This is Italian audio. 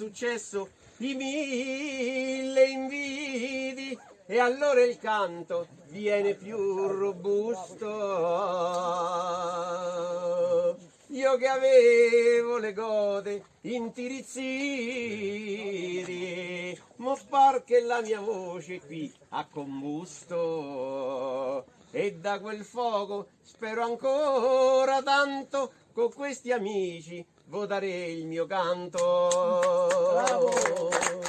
successo di mille invidi e allora il canto viene più robusto. Io che avevo le gode intirizziti, mo par che la mia voce qui ha combusto. E da quel fuoco spero ancora tanto con questi amici votare il mio canto. Bravo!